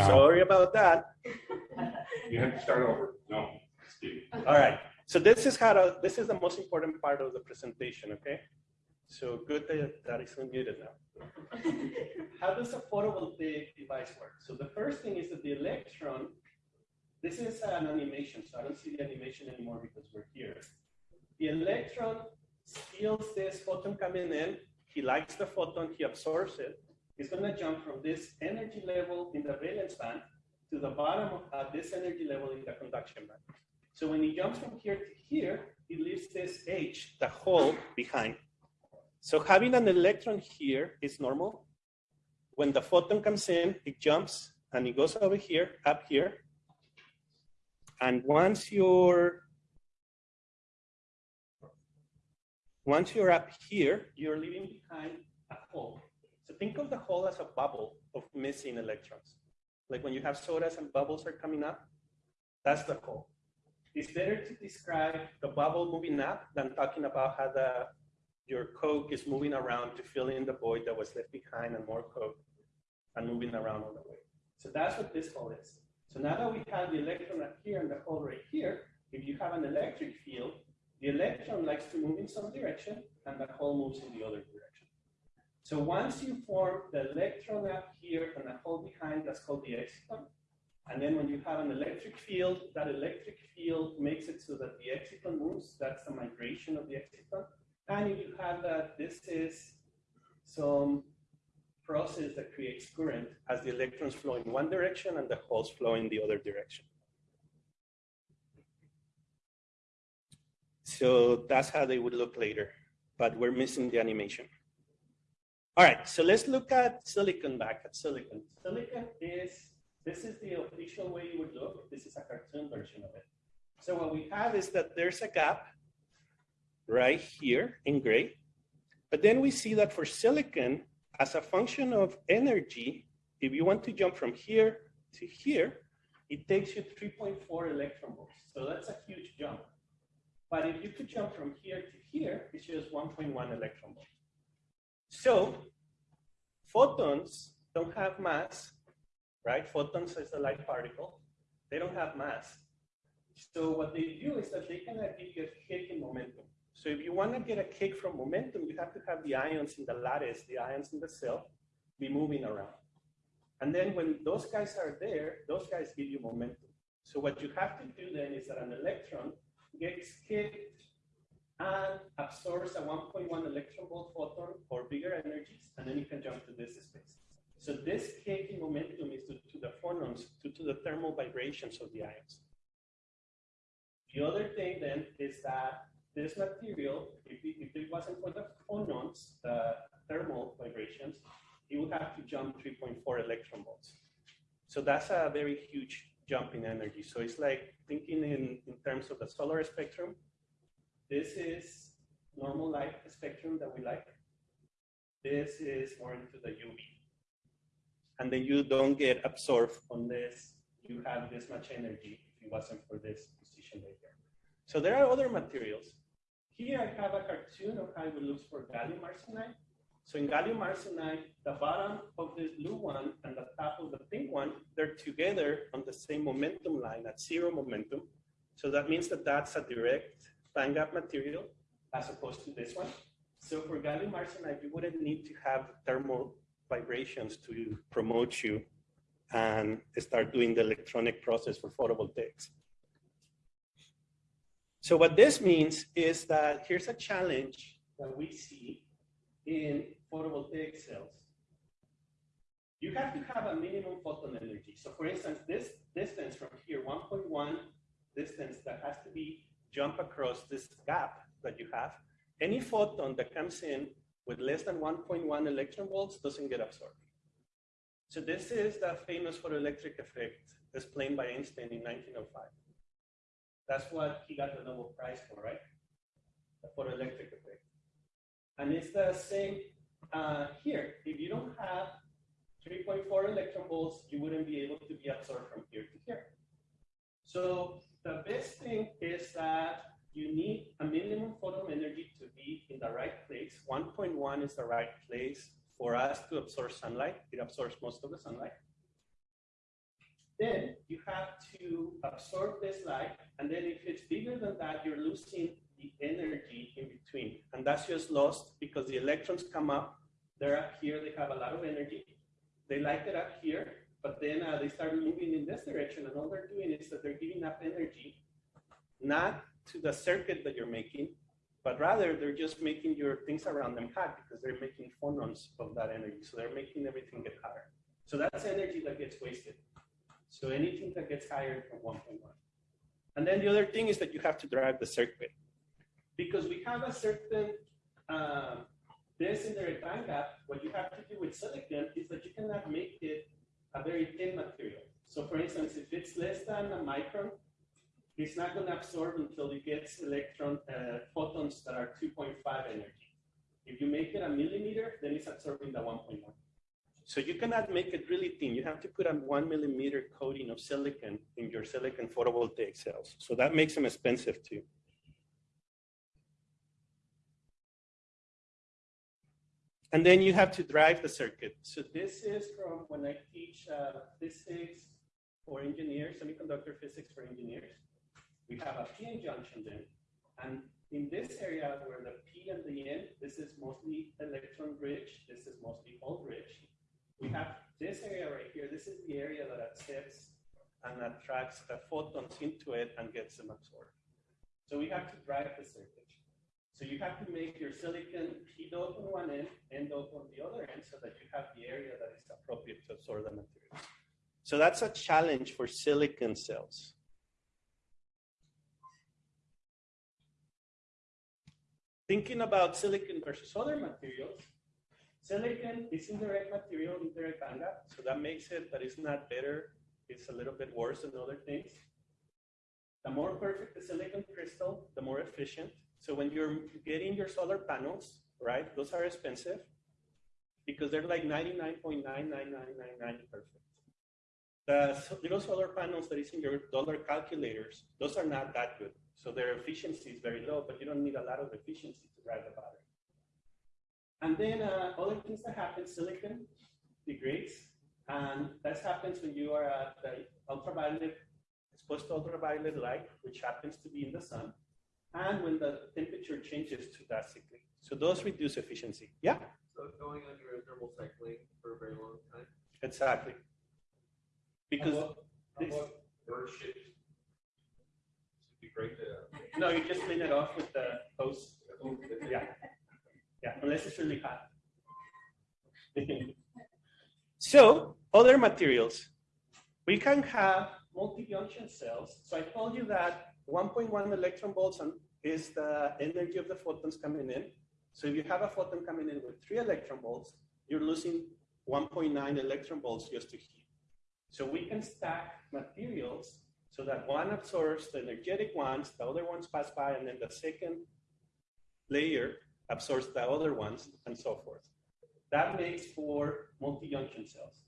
No. Sorry about that. You have to start over. No, Steve. All right. So this is how to, this is the most important part of the presentation, okay? So good that that is unmuted now. How does a photovoltaic device work? So the first thing is that the electron, this is an animation, so I don't see the animation anymore because we're here. The electron feels this photon coming in, he likes the photon, he absorbs it. He's gonna jump from this energy level in the valence band to the bottom of uh, this energy level in the conduction band. So when he jumps from here to here, he leaves this H, the hole, behind. So having an electron here is normal. When the photon comes in, it jumps and it goes over here, up here. And once you're once you're up here, you're leaving behind a hole. Think of the hole as a bubble of missing electrons. Like when you have sodas and bubbles are coming up, that's the hole. It's better to describe the bubble moving up than talking about how the your Coke is moving around to fill in the void that was left behind and more Coke and moving around on the way. So that's what this hole is. So now that we have the electron up here and the hole right here, if you have an electric field, the electron likes to move in some direction and the hole moves in the other direction. So once you form the electron up here and the hole behind, that's called the exciton. And then when you have an electric field, that electric field makes it so that the exciton moves. That's the migration of the exciton. And if you have that, this is some process that creates current as the electrons flow in one direction and the holes flow in the other direction. So that's how they would look later, but we're missing the animation. All right, so let's look at silicon back at silicon. Silicon is, this is the official way you would look. This is a cartoon version of it. So what we have is that there's a gap right here in gray. But then we see that for silicon, as a function of energy, if you want to jump from here to here, it takes you 3.4 electron volts. So that's a huge jump. But if you could jump from here to here, it's just 1.1 electron volts. So photons don't have mass, right? Photons is a light particle. They don't have mass. So what they do is that they can give you a kick in momentum. So if you want to get a kick from momentum, you have to have the ions in the lattice, the ions in the cell, be moving around. And then when those guys are there, those guys give you momentum. So what you have to do then is that an electron gets kicked and absorbs a 1.1 electron volt photon or bigger energies, and then you can jump to this space. So this kicking momentum is due to the phonons, due to the thermal vibrations of the ions. The other thing then is that this material, if it, if it wasn't for the phonons, the thermal vibrations, it would have to jump 3.4 electron volts. So that's a very huge jump in energy. So it's like thinking in, in terms of the solar spectrum. This is normal light spectrum that we like. This is more into the UV. And then you don't get absorbed unless you have this much energy if it wasn't for this position right here. So there are other materials. Here I have a cartoon of how it looks for gallium arsenide. So in gallium arsenide, the bottom of this blue one and the top of the pink one, they're together on the same momentum line at zero momentum. So that means that that's a direct band gap material as opposed to this one. So for gallium arsenide, you wouldn't need to have thermal vibrations to promote you and start doing the electronic process for photovoltaics. So what this means is that here's a challenge that we see in photovoltaic cells. You have to have a minimum photon energy. So for instance, this distance from here, 1.1 distance that has to be jump across this gap that you have, any photon that comes in with less than 1.1 electron volts doesn't get absorbed. So this is the famous photoelectric effect explained by Einstein in 1905. That's what he got the Nobel Prize for, right? The photoelectric effect. And it's the same uh, here. If you don't have 3.4 electron volts, you wouldn't be able to be absorbed from here to here. So the best thing is that you need a minimum photon energy to be in the right place. 1.1 is the right place for us to absorb sunlight. It absorbs most of the sunlight. then you have to absorb this light, and then if it's bigger than that, you're losing the energy in between. And that's just lost because the electrons come up, they're up here, they have a lot of energy. They light it up here, but then uh, they start moving in this direction, and all they're doing is that they're giving up energy, not to the circuit that you're making, but rather they're just making your things around them hot because they're making phonons of that energy. So they're making everything get hotter. So that's energy that gets wasted. So anything that gets higher from 1.1. And then the other thing is that you have to drive the circuit. Because we have a certain um, this indirect band gap, what you have to do with silicon is that you cannot make it a very thin material. So for instance, if it's less than a micron, it's not going to absorb until it gets electron uh, photons that are 2.5 energy. If you make it a millimeter, then it's absorbing the 1.1. So you cannot make it really thin. You have to put a one millimeter coating of silicon in your silicon photovoltaic cells. So that makes them expensive too. And then you have to drive the circuit. So this is from when I teach uh, physics for engineers, semiconductor physics for engineers. We have a PN junction then. And in this area where the P and the N, this is mostly electron rich, this is mostly hole rich. We have this area right here. This is the area that accepts and attracts the photons into it and gets them absorbed. So we have to drive the circuit. So you have to make your silicon P dot on one end, N dot on the other end, so that you have the area that is appropriate to absorb the material. So that's a challenge for silicon cells. Thinking about silicon versus other materials, silicon is indirect material, indirect gap, so that makes it that it's not better, it's a little bit worse than other things. The more perfect the silicon crystal, the more efficient. So when you're getting your solar panels, right, those are expensive because they're like 99.99999 perfect. The little solar panels that is in your dollar calculators, those are not that good. So their efficiency is very low, but you don't need a lot of efficiency to drive the battery. And then uh, other things that happen, silicon degrades, and that happens when you are at the ultraviolet, exposed to ultraviolet light, which happens to be in the sun, and when the temperature changes too drastically. So those reduce efficiency. Yeah, So going under a thermal cycling for a very long time. exactly. Because How about- how this- bird shit? Should be great to. no, you just clean it off with the hose. Yeah, yeah, unless it's really hot. so other materials, we can have multi-junction cells. So I told you that 1.1 electron volts is the energy of the photons coming in. So if you have a photon coming in with three electron volts, you're losing 1.9 electron volts just to heat. So we can stack materials so that one absorbs the energetic ones, the other ones pass by, and then the second layer absorbs the other ones, and so forth. That makes for multi-junction cells.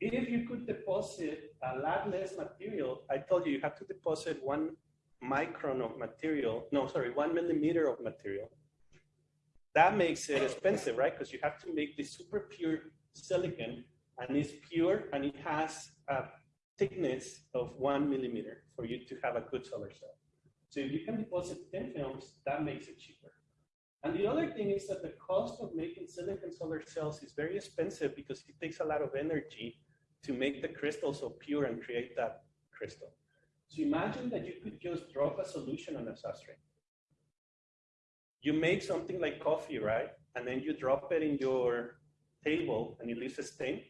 If you could deposit a lot less material, I told you you have to deposit one micron of material, no, sorry, one millimeter of material. That makes it expensive, right? Because you have to make this super pure silicon, and it's pure, and it has a thickness of one millimeter for you to have a good solar cell. So if you can deposit thin films, that makes it cheaper. And the other thing is that the cost of making silicon solar cells is very expensive because it takes a lot of energy to make the crystal so pure and create that crystal. So imagine that you could just drop a solution on a substrate. You make something like coffee, right? And then you drop it in your table and it leaves a stain.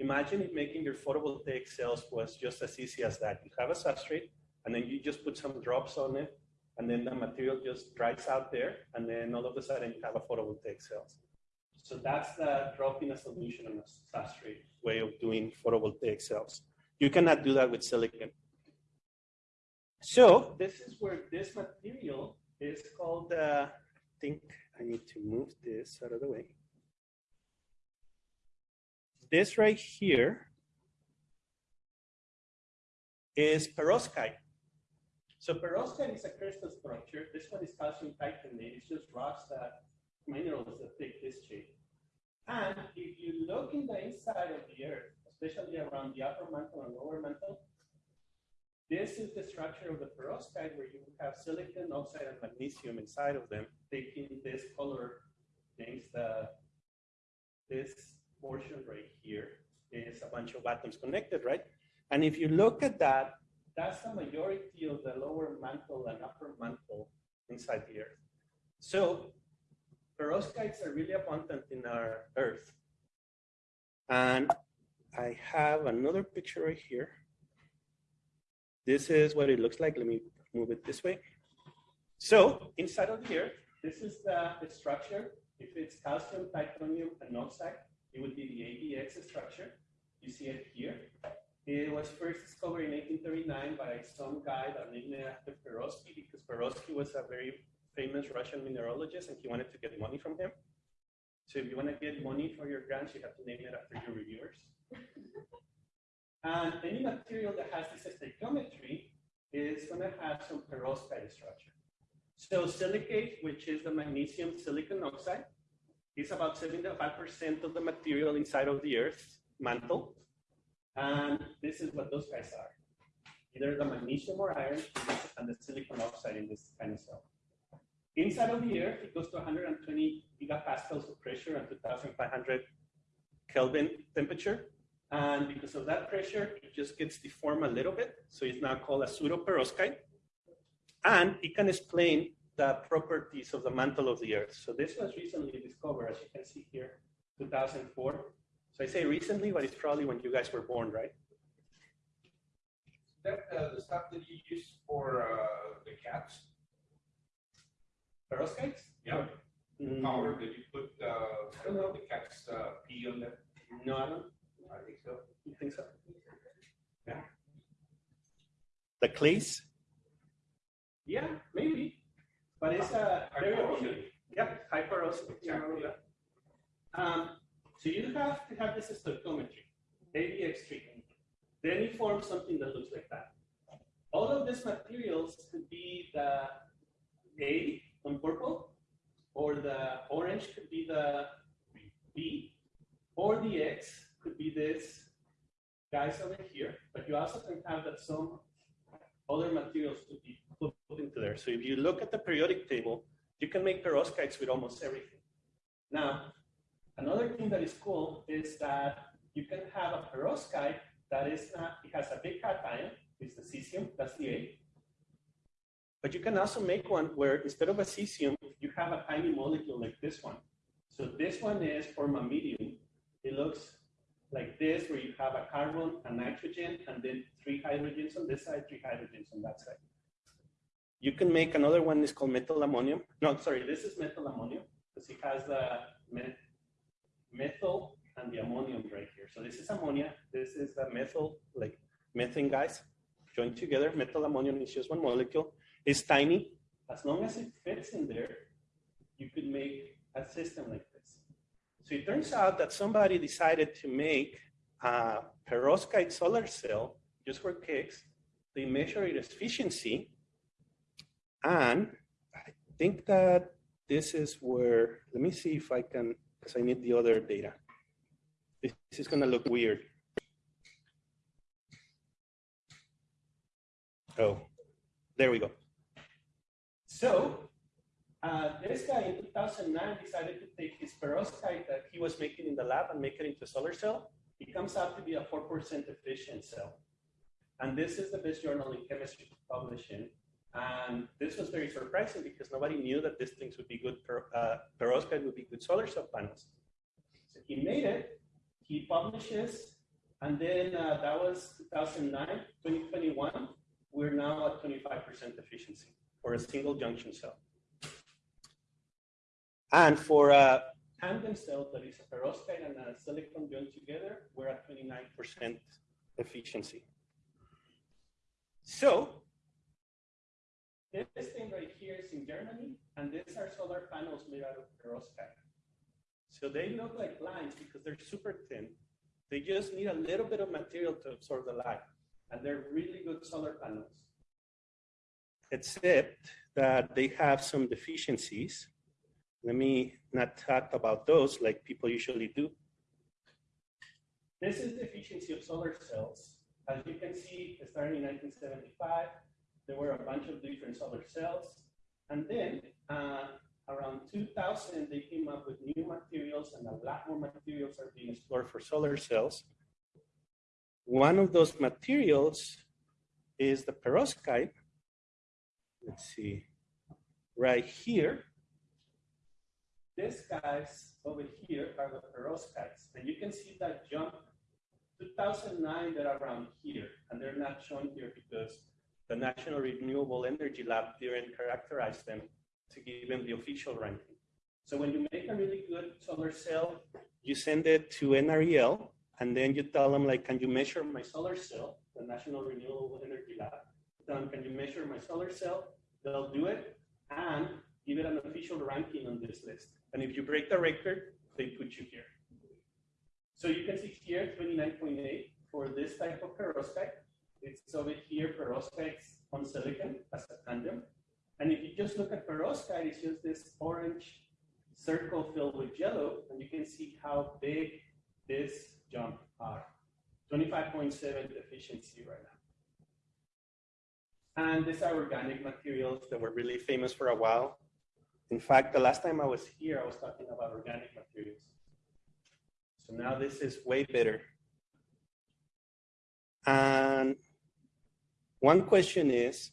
Imagine making your photovoltaic cells was just as easy as that. You have a substrate and then you just put some drops on it and then the material just dries out there, and then all of a sudden you have a photovoltaic cells. So that's the dropping a solution on a substrate way of doing photovoltaic cells. You cannot do that with silicon. So this is where this material is called, uh, I think I need to move this out of the way. This right here is perovskite. So perovskite is a crystal structure. This one is calcium titanate. It's just rocks that minerals that take this shape. And if you look in the inside of the earth, especially around the upper mantle and lower mantle. This is the structure of the perovskite where you have silicon oxide and magnesium inside of them, taking this color things, the, this portion right here is a bunch of atoms connected, right? And if you look at that, that's the majority of the lower mantle and upper mantle inside the Earth. So perovskites are really abundant in our Earth. And I have another picture right here. This is what it looks like. Let me move it this way. So inside of Earth, this is the, the structure. If it's calcium, titanium, and oxide, it would be the ABX structure. You see it here. It was first discovered in 1839 by some guy that named it after Perovsky because Perovsky was a very famous Russian mineralogist and he wanted to get money from him. So if you want to get money for your grants, you have to name it after your reviewers. And any material that has this stoichiometry is going to have some perovskite structure. So silicate, which is the magnesium silicon oxide, is about 75% of the material inside of the Earth's mantle. And this is what those guys are. Either the magnesium or iron and the silicon oxide in this kind of cell. Inside of the Earth, it goes to 120 gigapascals of pressure and 2,500 Kelvin temperature. And because of that pressure, it just gets deformed a little bit. So it's now called a post-perovskite. And it can explain the properties of the mantle of the Earth. So this was recently discovered, as you can see here, 2004. So I say recently, but it's probably when you guys were born, right? That, uh, the stuff that you use for, uh, the cats, Perovskites? yeah, Mm, powder that you put, uh, I don't know. the cat's, uh, pee on them, No, I don't I think so. you think so. Yeah. The clays? Yeah, maybe. But it's a very Hyperosity. Yeah, high porosity. yeah, all of that. Um, so you have to have this stoichiometry, ABX treatment. Then you form something that looks like that. All of these materials could be the A on purple, or the orange could be the B, or the X could be this guys over here. But you also can have that some other materials could be put into there. So if you look at the periodic table, you can make perovskites with almost everything. Now, another thing that is cool is that you can have a perovskite that is not, it has a big cation, it's the cesium, that's the A. But you can also make one where instead of a cesium, you have a tiny molecule like this one. So this one is formamidinium. It looks like this, where you have a carbon, a nitrogen, and then three hydrogens on this side, three hydrogens on that side. You can make another one, it's called methyl ammonium. No, sorry, this is methyl ammonium, because it has the met methyl and the ammonium right here. So this is ammonia, this is the methyl, like methane guys, joined together. Methyl ammonium is just one molecule. It's tiny. As long as it fits in there, you could make a system like. So it turns out that somebody decided to make a perovskite solar cell just for kicks. They measure its efficiency. And I think that this is where, let me see if I can, because I need the other data. This is going to look weird. Oh, there we go. So uh, this guy in 2009 decided to take his perovskite that he was making in the lab and make it into a solar cell. It comes out to be a 4% efficient cell. And this is the best journal in chemistry to publish in. And this was very surprising because nobody knew that these things would be good, per, uh, perovskite would be good solar cell panels. So he made it, he publishes, and then uh, that was 2009, 2021, we're now at 25% efficiency for a single junction cell. And for uh, a tandem cell that is a perovskite and a silicon joined together, we're at 29% efficiency. So this thing right here is in Germany, and these are solar panels made out of perovskite. So they look like lines because they're super thin. They just need a little bit of material to absorb the light, and they're really good solar panels. Except that they have some deficiencies. Let me not talk about those like people usually do. this is the efficiency of solar cells. As you can see, starting in 1975, there were a bunch of different solar cells. And then uh, around 2000, they came up with new materials and a lot more materials are being explored for solar cells. One of those materials is the perovskite. Let's see, right here. These guys over here are the perovskites. And you can see that jump 2009, they're around here. And they're not shown here because the National Renewable Energy Lab didn't characterize them to give them the official ranking. So when you make a really good solar cell, you send it to NREL, and then you tell them like, can you measure my solar cell? The National Renewable Energy Lab. Tell them, can you measure my solar cell? They'll do it and give it an official ranking on this list. And if you break the record, they put you here. So you can see here 29.8 for this type of perovskite. It's over here perovskites on silicon as a tandem. And if you just look at perovskite, it's just this orange circle filled with yellow, and you can see how big this jump are. 25.7 efficiency right now. And these are organic materials that were really famous for a while. In fact, the last time I was here, I was talking about organic materials. So now this is way better. And one question is,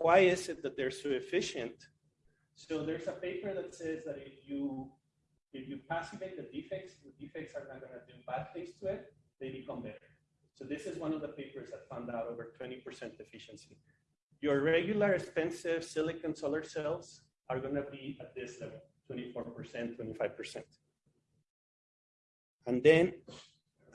why is it that they're so efficient? So there's a paper that says that if you if you passivate the defects, the defects are not going to do bad things to it, they become better. So this is one of the papers that found out over 20% efficiency. Your regular expensive silicon solar cells are going to be at this level, 24%, 25%. And then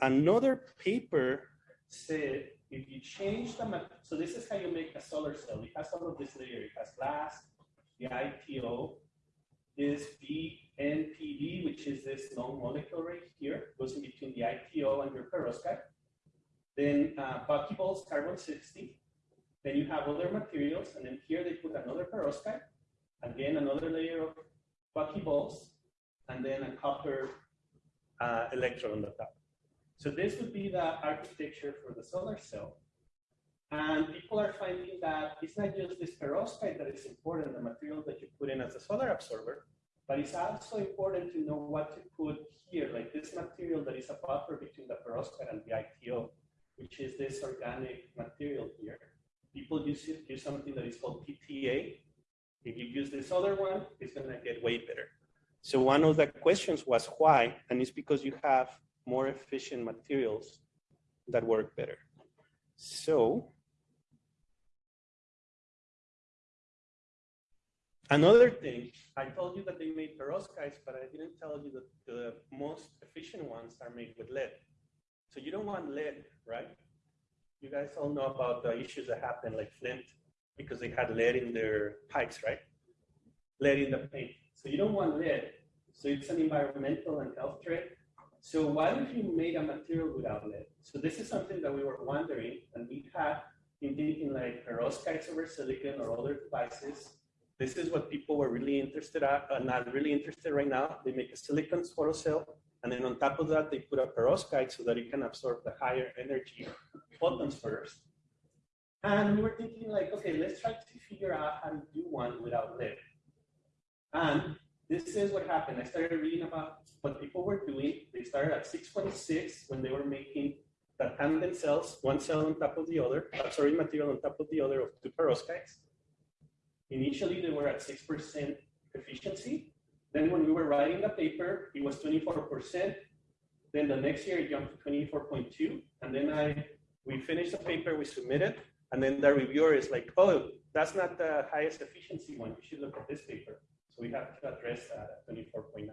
another paper said if you change the, so this is how you make a solar cell. It has all of this layer. It has glass, the ITO, this BNPD, which is this long molecule right here, goes in between the ITO and your perovskite. Then uh, buckyballs, carbon 60. Then you have other materials, and then here they put another perovskite, again another layer of buckyballs, and then a copper uh, electrode on the top. So this would be the architecture for the solar cell. And people are finding that it's not just this perovskite that is important, the material that you put in as a solar absorber, but it's also important to know what to put here, like this material that is a buffer between the perovskite and the ITO, which is this organic material here. People use, it, use something that is called PTA. If you use this other one, it's gonna get way better. So one of the questions was why, and it's because you have more efficient materials that work better. So Another thing, I told you that they made perovskites, but I didn't tell you that the most efficient ones are made with lead. So you don't want lead, right? You guys all know about the issues that happened, like Flint, because they had lead in their pipes, right? Lead in the paint. So you don't want lead. So it's an environmental and health threat. So what if you made a material without lead? So this is something that we were wondering, and we had been thinking like perovskites over silicon or other devices this is what people were really interested at, uh, not really interested right now. They make a silicon photocell, and then on top of that, they put a perovskite so that it can absorb the higher energy photons first. And we were thinking like, okay, let's try to figure out how to do one without lead. And this is what happened. I started reading about what people were doing. They started at 6.6 when they were making the tandem cells, one cell on top of the other, uh, absorbing material on top of the other of two perovskites. Initially, they were at 6% efficiency. Then when we were writing the paper, it was 24%. Then the next year it jumped to 24.2. And then I, we finished the paper, we submitted, and then the reviewer is like, oh, that's not the highest efficiency one. You should look at this paper. So we have to address that at 24.9.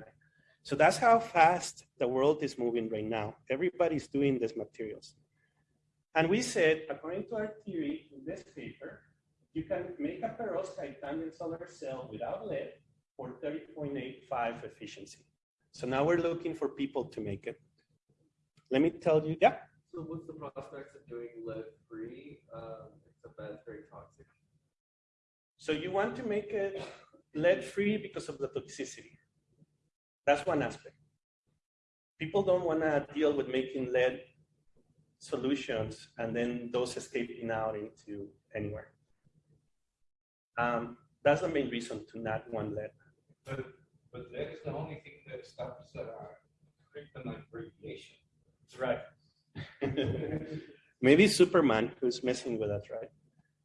So that's how fast the world is moving right now. Everybody's doing these materials. And we said, according to our theory in this paper, you can make a perovskite tandem solar cell without lead for 30.85 efficiency. So now we're looking for people to make it. Let me tell you, yeah. So what's the prospects of doing lead free, um, except that it's very toxic? So you want to make it lead free because of the toxicity. That's one aspect. People don't want to deal with making lead solutions and then those escaping out into anywhere. Um, that's the main reason to not want lead. But, but that is the only thing that stops, uh, kryptonite radiation. Right. Maybe Superman who's messing with us, right?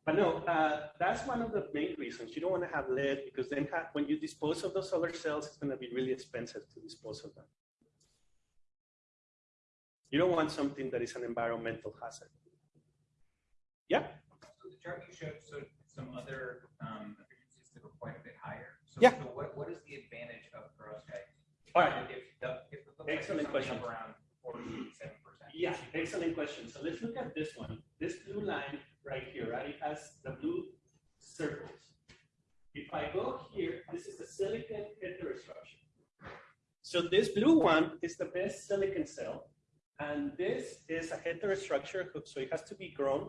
But no, uh, that's one of the main reasons. You don't want to have lead because then ha- when you dispose of those solar cells, it's going to be really expensive to dispose of them. You don't want something that is an environmental hazard. Yeah, So the chart you showed, so some other um, efficiencies that were quite a bit higher. So, Yeah. So what, what is the advantage of perovskite? all right. If the, if it looks Excellent question. up around forty-seven percent. Yeah, excellent question. So let's look at this one. This blue line right here, right? It has the blue circles. If I go here, this is the silicon heterostructure. So this blue one is the best silicon cell. And this is a heterostructure, so it has to be grown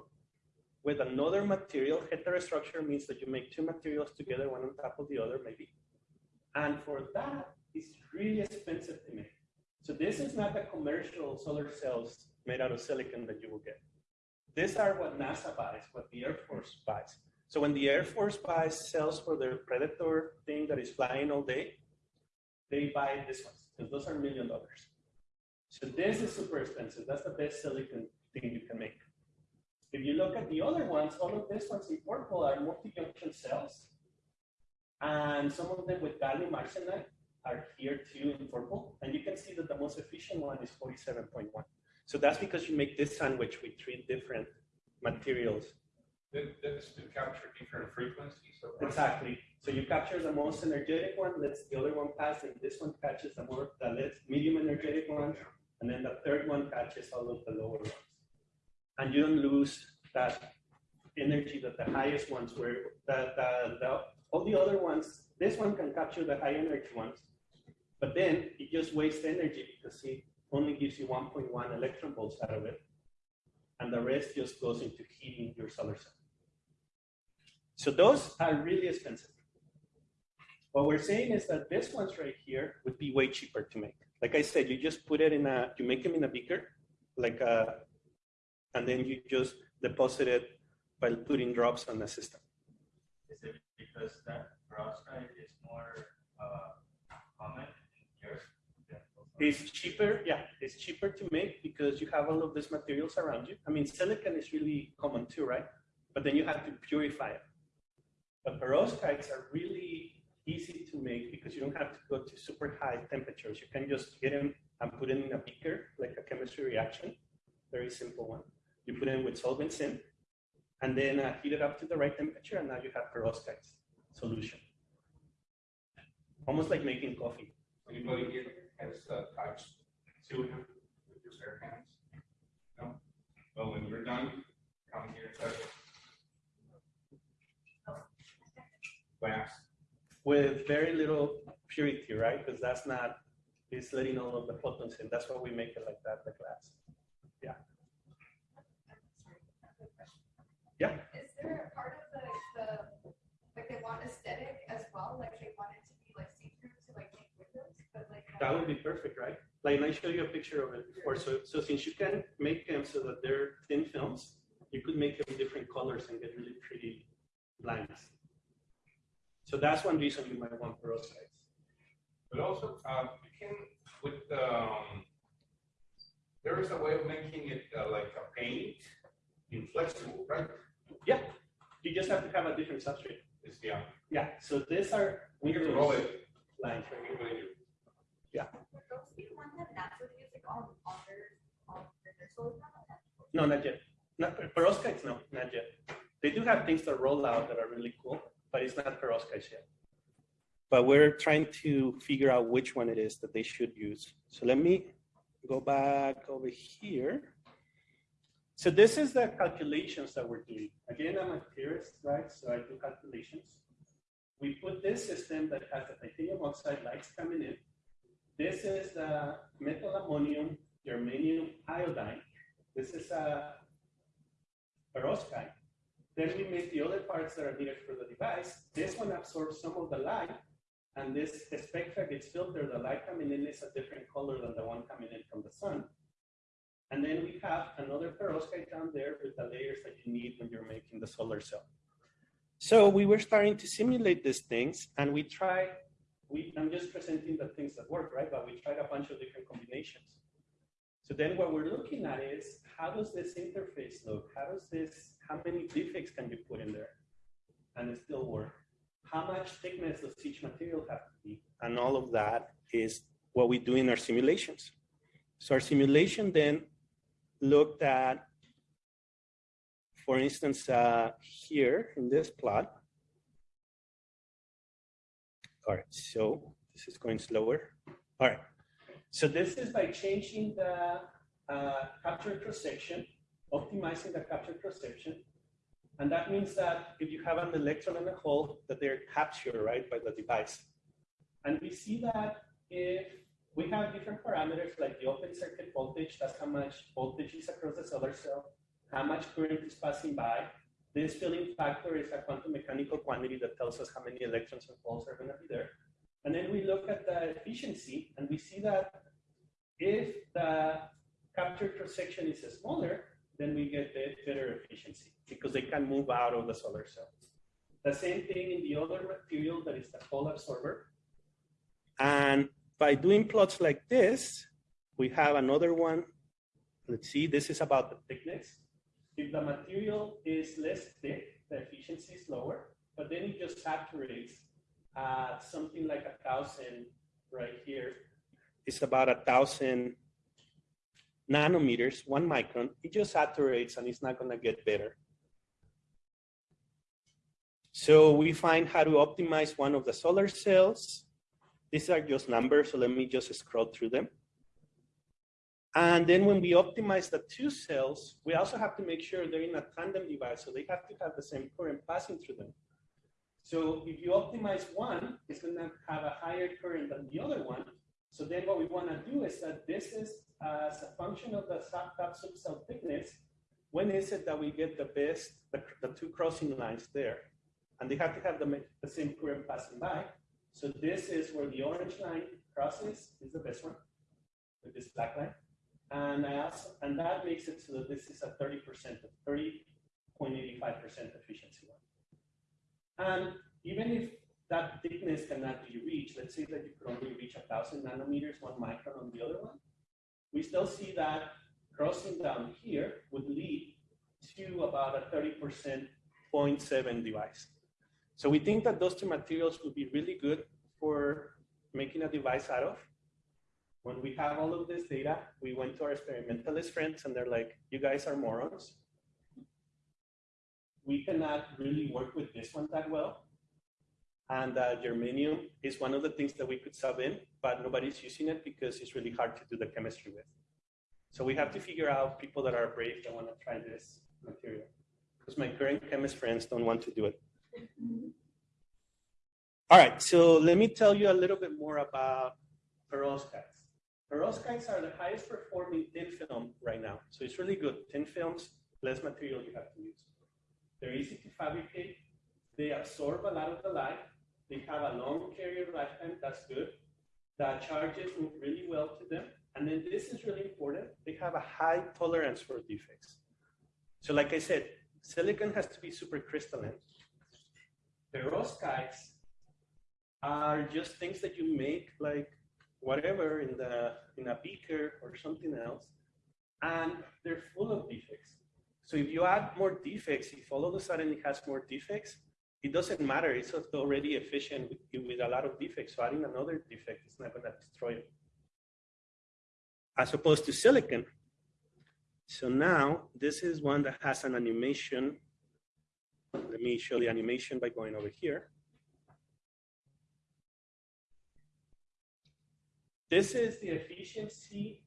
with another material. Heterostructure means that you make two materials together, one on top of the other, maybe. And for that, it's really expensive to make. So this is not the commercial solar cells made out of silicon that you will get. These are what NASA buys, what the Air Force buys. So when the Air Force buys cells for their Predator thing that is flying all day, they buy this ones because those are million dollars. So this is super expensive. That's the best silicon thing you can make. If you look at the other ones, all of these ones in purple are multi-junction cells. And some of them with gallium arsenide are here too in purple. And you can see that the most efficient one is 47.1. So that's because you make this sandwich with three different materials. That, that is to capture different frequencies. Exactly. So you capture the most energetic one, lets the other one pass, and this one catches the more, the less medium energetic one, and then the third one catches all of the lower ones. And you don't lose that energy that the highest ones were, the, the, the, all the other ones, this one can capture the high energy ones, but then it just wastes energy because it only gives you 1.1 electron volts out of it. And the rest just goes into heating your solar cell. So those are really expensive. What we're saying is that this ones right here would be way cheaper to make. Like I said, you just put it in a, you make them in a beaker, like a, and then you just deposit it by putting drops on the system. Is it because that perovskite is more uh, common in Europe? than also- It's cheaper, yeah, it's cheaper to make because you have all of these materials around you. I mean, silicon is really common too, right? But then you have to purify it. But perovskites are really easy to make because you don't have to go to super high temperatures. You can just get them and put them in a beaker, like a chemistry reaction. Very simple one. You put them with solvents in, and then uh, heat it up to the right temperature, and now you have perovskites solution. Almost like making coffee. Here has uh, touched silicon with your bare hands? No? Well, when we're done, come here and touch it. Glass. with very little purity, right? Because that's not, it's letting all of the photons in. That's why we make it like that, the glass. Yeah. Yeah. Is there a part of the, the, like they want aesthetic as well, like they want it to be like see-through to like make windows, but like. That would be perfect, right? Like I showed you a picture of it before. So, so since you can make them so that they're thin films, you could make them different colors and get really pretty lines. So that's one reason you might want perovskites. But also, uh, you can, with, um, there is a way of making it uh, like a paint, inflexible, right? Yeah, you just have to have a different substrate. It's, yeah. Yeah, so these are We can roll it. lines right here. Would those be the ones that NASA would use like on, on their, on their solar panel? No, not yet. Not perovskites, no, not yet. They do have things that roll out that are really cool, but it's not perovskites yet. But we're trying to figure out which one it is that they should use. So let me go back over here. So this is the calculations that we're doing. Again, I'm a theorist, right? So I do calculations. We put this system that has the titanium oxide lights coming in. This is the methylammonium germanium iodine. This is a perovskite. Then we make the other parts that are needed for the device. This one absorbs some of the light, and this spectra gets filtered. The light coming in is a different color than the one coming in from the sun. And then we have another perovskite down there with the layers that you need when you're making the solar cell. So we were starting to simulate these things and we tried, we, I'm just presenting the things that work, right? But we tried a bunch of different combinations. So then what we're looking at is how does this interface look? How does this, how many defects can you put in there? And it still work? How much thickness does each material have to be? And all of that is what we do in our simulations. So our simulation then looked at, for instance, uh, here in this plot. All right, so this is going slower. All right, so this is by changing the uh, capture cross section, optimizing the capture cross section. And that means that if you have an electron and a hole, that they're captured, right, by the device. And we see that if we have different parameters like the open circuit voltage, that's how much voltage is across the solar cell, how much current is passing by. This filling factor is a quantum mechanical quantity that tells us how many electrons and holes are going to be there. And then we look at the efficiency and we see that if the capture cross section is smaller, then we get better efficiency because they can move out of the solar cell. The same thing in the other material that is the hole absorber. And by doing plots like this, we have another one. Let's see, this is about the thickness. If the material is less thick, the efficiency is lower, but then it just saturates at something like a thousand right here. It's about a thousand nanometers, one micron. It just saturates and it's not going to get better. So we find how to optimize one of the solar cells. These are just numbers, so let me just scroll through them. And then when we optimize the two cells, we also have to make sure they're in a tandem device, so they have to have the same current passing through them. So if you optimize one, it's going to have a higher current than the other one. So then what we want to do is that this is as a function of the top subcell thickness, when is it that we get the best, the, the two crossing lines there? And they have to have the, the same current passing by. So this is where the orange line crosses, is the best one, with this black line. And I and that makes it so that this is a 30%, 30.85% efficiency one. And even if that thickness cannot be reached, let's say that you could only reach a thousand nanometers, one micron on the other one, we still see that crossing down here would lead to about a 30% 0.7 device. So we think that those two materials would be really good for making a device out of. When we have all of this data, we went to our experimentalist friends and they're like, you guys are morons. We cannot really work with this one that well. And uh, germanium is one of the things that we could sub in, but nobody's using it because it's really hard to do the chemistry with. So we have to figure out people that are brave that want to try this material. Because my current chemist friends don't want to do it. All right, so let me tell you a little bit more about perovskites. Perovskites are the highest performing thin film right now. So it's really good. Thin films, less material you have to use. They're easy to fabricate. They absorb a lot of the light. They have a long carrier lifetime. That's good. The charges move really well to them. And then this is really important. They have a high tolerance for defects. So like I said, silicon has to be super crystalline. Perovskites are just things that you make like whatever in the in a beaker or something else, and they're full of defects. So if you add more defects, if all of a sudden it has more defects, it doesn't matter. It's already efficient with, with a lot of defects. So adding another defect is not going to destroy it. As opposed to silicon. So now this is one that has an animation. Let me show the animation by going over here. This is the efficiency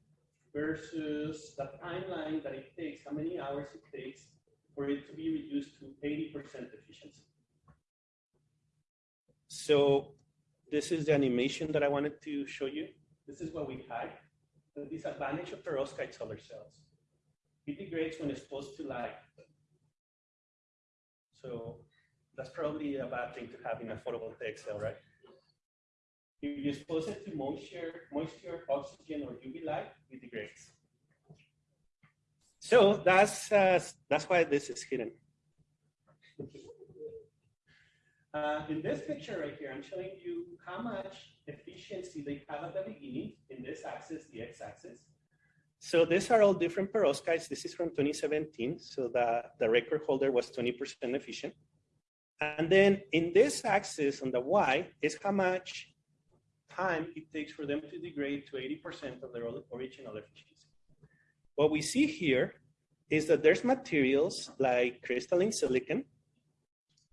versus the timeline that it takes, how many hours it takes for it to be reduced to 80% efficiency. So this is the animation that I wanted to show you. This is what we had. The disadvantage of perovskite solar cells. It degrades when exposed to light. So that's probably a bad thing to have in a photovoltaic cell, right? If you expose it to moisture, moisture, oxygen, or UV light, it degrades. So that's, uh, that's why this is hidden. Uh, in this picture right here, I'm showing you how much efficiency they have at the beginning in this axis, the x-axis. So these are all different perovskites. This is from 2017. So the, the record holder was 20% efficient. And then in this axis on the y is how much time it takes for them to degrade to 80% of their original efficiency. What we see here is that there's materials like crystalline silicon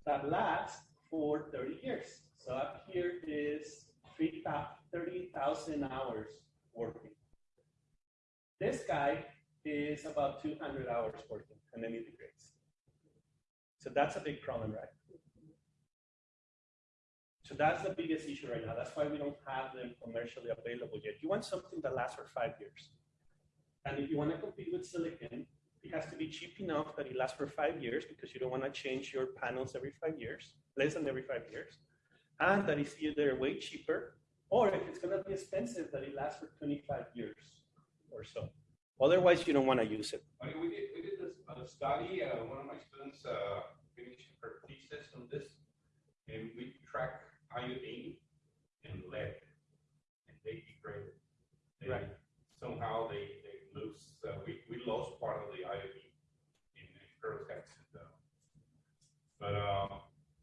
that last for 30 years. So up here is 30,000 hours working. This guy is about 200 hours working and then it degrades. So that's a big problem, right? So that's the biggest issue right now. That's why we don't have them commercially available yet. You want something that lasts for five years. And if you want to compete with silicon, it has to be cheap enough that it lasts for five years because you don't want to change your panels every five years, less than every five years. And that is either way cheaper, or if it's going to be expensive, that it lasts for 25 years or so. Otherwise, you don't want to use it. I mean, we did, we did this uh, study, uh, one of my students, uh, finished her thesis on this, and we track iodine and lead, and they degrade. They- Right. Somehow they, they lose, uh, we, we lost part of the iodine in the perovskites. and, uh, But, uh,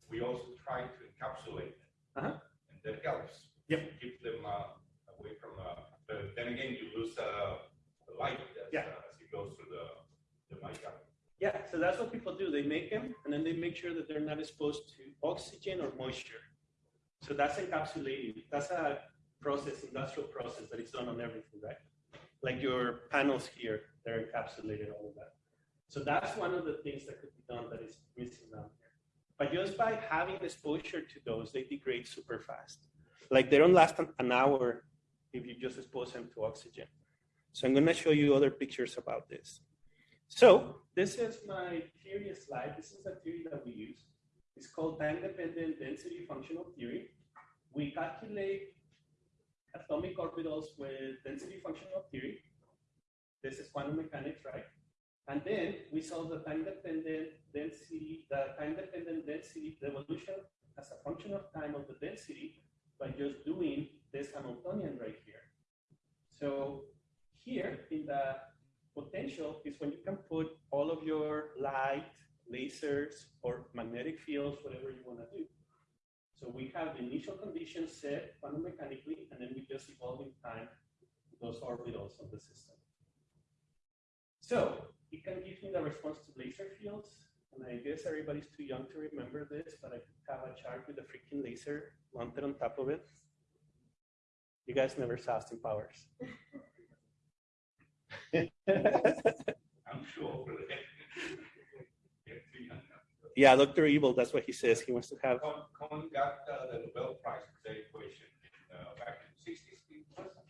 we also try to encapsulate them. Uh-huh. And that helps. Yep. Keep them, uh, away from, uh, but then again, you lose, uh, the light as, Yeah. uh, as it goes through the, the mica. Yeah, so that's what people do. They make them and then they make sure that they're not exposed to oxygen or moisture. So that's encapsulating. That's a process, industrial process that is done on everything, right? Like your panels here, they're encapsulated, all of that. So that's one of the things that could be done that is missing down here. But just by having exposure to those, they degrade super fast. Like they don't last an- hour if you just expose them to oxygen. So I'm gonna show you other pictures about this. So this is my theory slide. This is a theory that we use. It's called time-dependent density functional theory. We calculate atomic orbitals with density functional theory. This is quantum mechanics, right? And then we solve the time-dependent density, the time-dependent density, evolution as a function of time of the density by just doing this Hamiltonian right here. So here in the potential is when you can put all of your light, lasers, or magnetic fields, whatever you want to do. So we have the initial conditions set quantum mechanically, and then we just evolve in time those orbitals of the system. So it can give me the response to laser fields, and I guess everybody's too young to remember this, but I have a chart with a freaking laser mounted on top of it. You guys never saw Austin Powers. I'm sure. They're too young now. Yeah, Dr. Evil, that's what he says. He wants to have. Kohn Kohn got uh, the Nobel Prize for that equation uh, back in the sixties.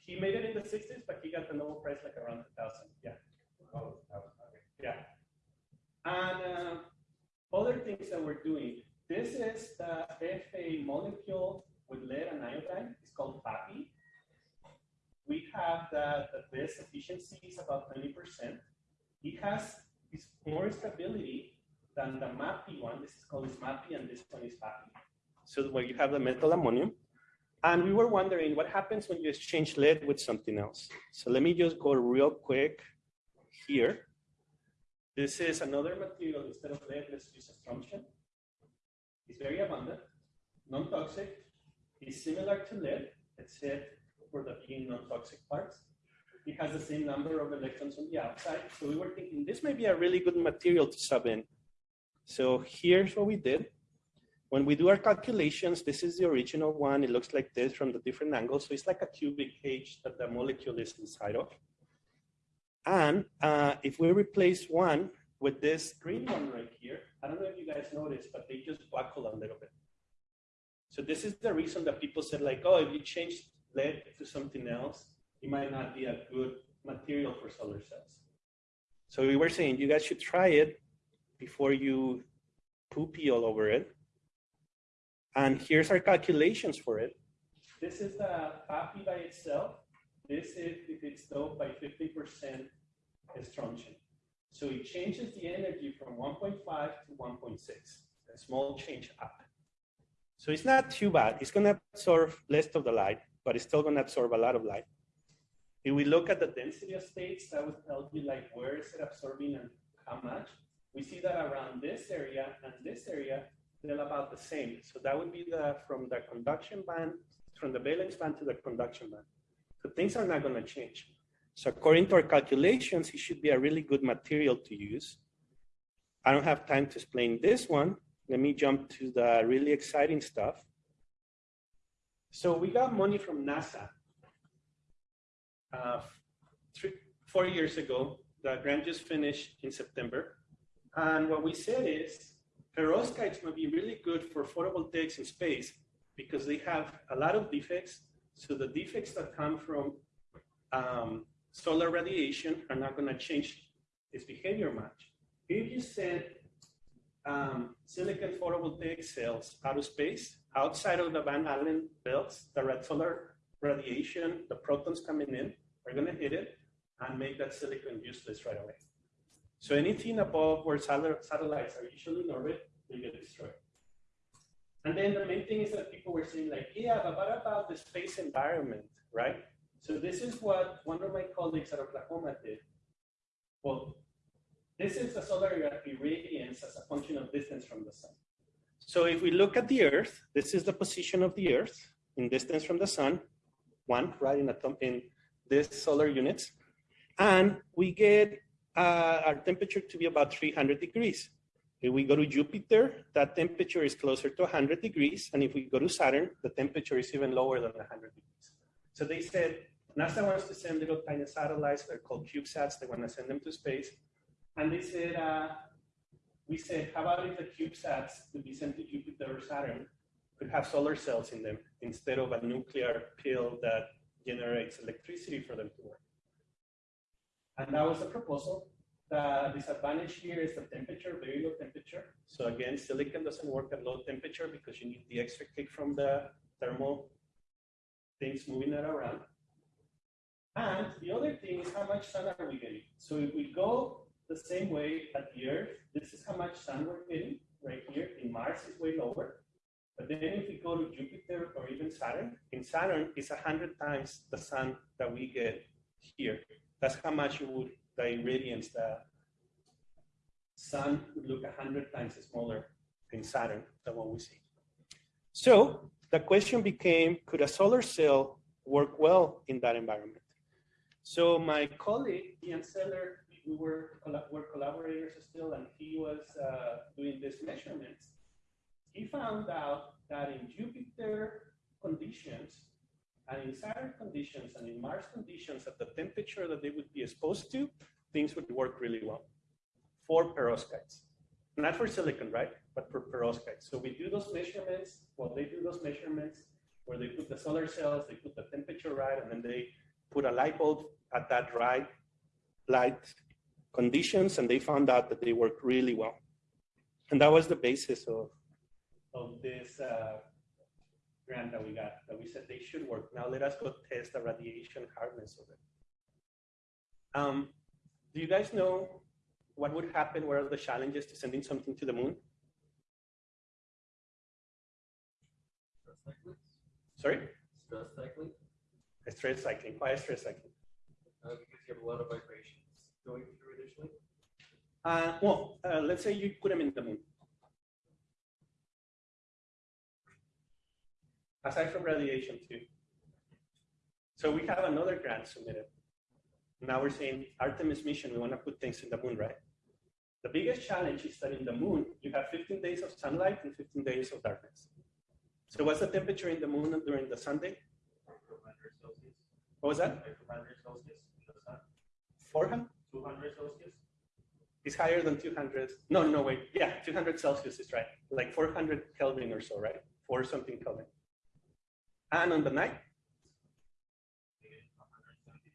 He made it in the 60s, but he got the Nobel Prize like around 2000. Yeah. Oh, okay. Yeah. And uh, other things that we're doing. This is the Fa molecule with lead and iodine. It's called FAPI. We have that the best efficiency is about 20%. It has it's more stability than the MAPI one. This is called MAPI and this one is FAPI. So where you have the methylammonium. And we were wondering what happens when you exchange lead with something else. So let me just go real quick here. This is another material instead of lead, let's use strontium. It's very abundant, non-toxic, it's similar to lead, except for the being non-toxic parts. It has the same number of electrons on the outside. So we were thinking this may be a really good material to sub in. So here's what we did. When we do our calculations, this is the original one. It looks like this from the different angles. So it's like a cubic cage that the molecule is inside of. And uh, if we replace one with this green one right here, I don't know if you guys noticed, but they just buckle a little bit. So this is the reason that people said like, oh, if you change lead to something else, it might not be a good material for solar cells. So we were saying you guys should try it before you poopy all over it. And here's our calculations for it. This is the FAPI by itself. This is if it's doped by 50% strontium. So it changes the energy from 1.5 to 1.6, a small change up. So it's not too bad. It's gonna absorb less of the light, but it's still gonna absorb a lot of light. If we look at the density of states, that would tell you like where is it absorbing and how much. We see that around this area and this area, they're about the same. So that would be the from the conduction band, from the valence band to the conduction band. So things are not gonna change. So according to our calculations, it should be a really good material to use. I don't have time to explain this one. Let me jump to the really exciting stuff. So we got money from NASA. Uh, three, four years ago, the grant just finished in September. And what we said is, perovskites might be really good for photovoltaics in space because they have a lot of defects. So the defects that come from um, solar radiation are not going to change its behavior much. If you send um, silicon photovoltaic cells out of space, outside of the Van Allen belts, the red solar radiation, the protons coming in are going to hit it and make that silicon useless right away. So anything above where satellites are usually in orbit, they get destroyed. And then the main thing is that people were saying like, yeah, but what about the space environment, right? So this is what one of my colleagues at Oklahoma did. Well, this is the solar irradiance as a function of distance from the sun. So if we look at the Earth, this is the position of the Earth in distance from the sun, one, right, in, atom, in this solar units. And we get uh, our temperature to be about 300 degrees. If we go to Jupiter, that temperature is closer to 100 degrees. And if we go to Saturn, the temperature is even lower than 100 degrees. So they said, NASA wants to send little tiny satellites. They're called CubeSats. They want to send them to space. And they said, uh, we said, how about if the CubeSats to be sent to Jupiter or Saturn could have solar cells in them instead of a nuclear pill that generates electricity for them to work. And that was the proposal. The disadvantage here is the temperature, very low temperature. So again, silicon doesn't work at low temperature because you need the extra kick from the thermal things moving it around. And the other thing is how much sun are we getting? So if we go the same way at the Earth, this is how much sun we're getting right here. In Mars is way lower. But then if we go to Jupiter or even Saturn, in Saturn it's 100 times the sun that we get here. That's how much it would, the irradiance, the sun would look 100 times smaller in Saturn than what we see. So the question became, could a solar cell work well in that environment? So my colleague, Ian Seller, we were, were collaborators still, and he was uh, doing these measurements. He found out that in Jupiter conditions, and in Saturn conditions, and in Mars conditions, at the temperature that they would be exposed to, things would work really well for perovskites. Not for silicon, right? But for perovskites. So we do those measurements, well, they do those measurements where they put the solar cells, they put the temperature right, and then they put a light bulb at that right light conditions, and they found out that they work really well. And that was the basis of, of this uh, grant that we got, that we said they should work. Now let us go test the radiation hardness of it. Um, do you guys know what would happen? What are the challenges to sending something to the moon? Stress cycling? Sorry? Stress cycling? Stress cycling. Why stress cycling? Uh, because you have a lot of vibrations going through initially. Uh, well, uh, let's say you put them in the moon. Aside from radiation too. So we have another grant submitted. Now we're saying Artemis mission, we want to put things in the moon, right? The biggest challenge is that in the moon, you have 15 days of sunlight and 15 days of darkness. So what's the temperature in the moon during the Sunday? 200 Celsius. What was that? Like 200 Celsius in the sun. 400? 200 Celsius. It's higher than 200. No, no, wait. Yeah, 200 Celsius is right. Like 400 Kelvin or so, right? Four something Kelvin. And on the night? Negative 170.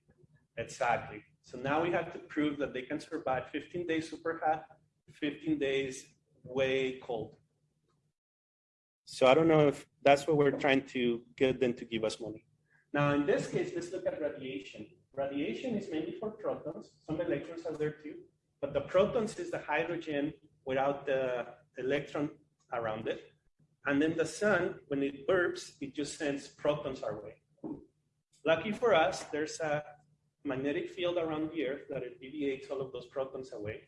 Exactly. So now we have to prove that they can survive 15 days super hot, 15 days way cold. So I don't know if that's what we're trying to get them to give us money. Now, in this case, let's look at radiation. Radiation is mainly for protons. Some electrons are there too. but the protons is the hydrogen without the electron around it. And then the sun, when it burps, it just sends protons our way. Lucky for us, there's a magnetic field around the Earth that deviates all of those protons away.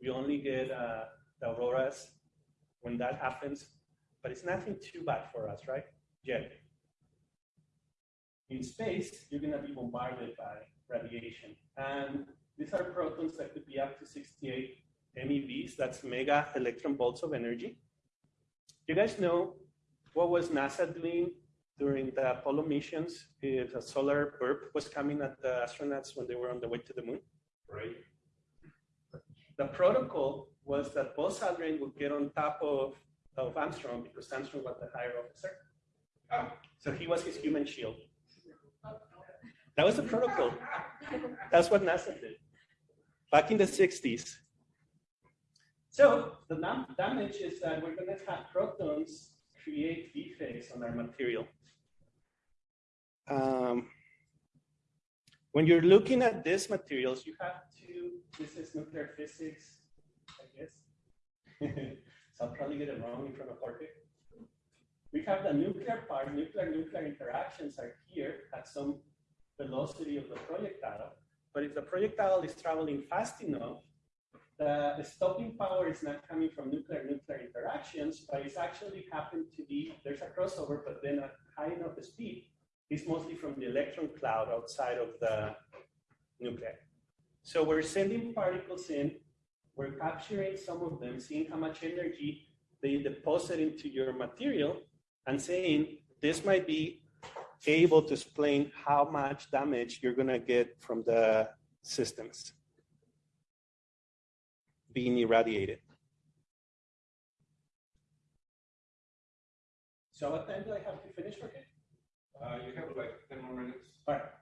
We only get uh, the auroras when that happens, but it's nothing too bad for us, right? Yet. In space, you're gonna be bombarded by radiation. And these are protons that could be up to 68 MeVs, that's mega electron volts of energy. You guys know what was NASA doing during the Apollo missions if a solar burp was coming at the astronauts when they were on the way to the moon? Right? The protocol was that Buzz Aldrin would get on top of, of Armstrong because Armstrong was the higher officer. Ah. So he was his human shield. That was the protocol. That's what NASA did back in the 60s. So the damage is that we're going to have protons create defects on our material. Um, when you're looking at these materials, you have to, this is nuclear physics, I guess. so I'll probably get it wrong in front of Jorge. We have the nuclear part, nuclear nuclear interactions are here at some velocity of the projectile. But if the projectile is traveling fast enough, the, the stopping power is not coming from nuclear nuclear interactions, but it's actually happened to be, there's a crossover, but then at high enough speed, it's mostly from the electron cloud outside of the nuclei. So we're sending particles in, we're capturing some of them, seeing how much energy they deposit into your material, and saying this might be able to explain how much damage you're going to get from the systems being irradiated. So what time do I have to finish for it? Uh, you have like ten more minutes. All right.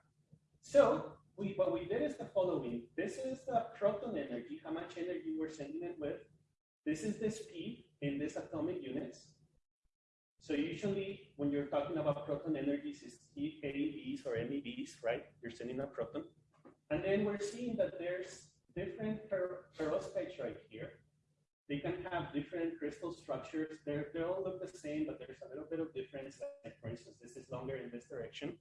So we, what we did is the following. This is the proton energy, how much energy we're sending it with. This is the speed in this atomic units. So usually when you're talking about proton energies, it's eVs or MEVs, right? You're sending a proton. And then we're seeing that there's different per perovskites right here. They can have different crystal structures. They're, they all look the same, but there's a little bit of difference. Like for instance, this is longer in this direction.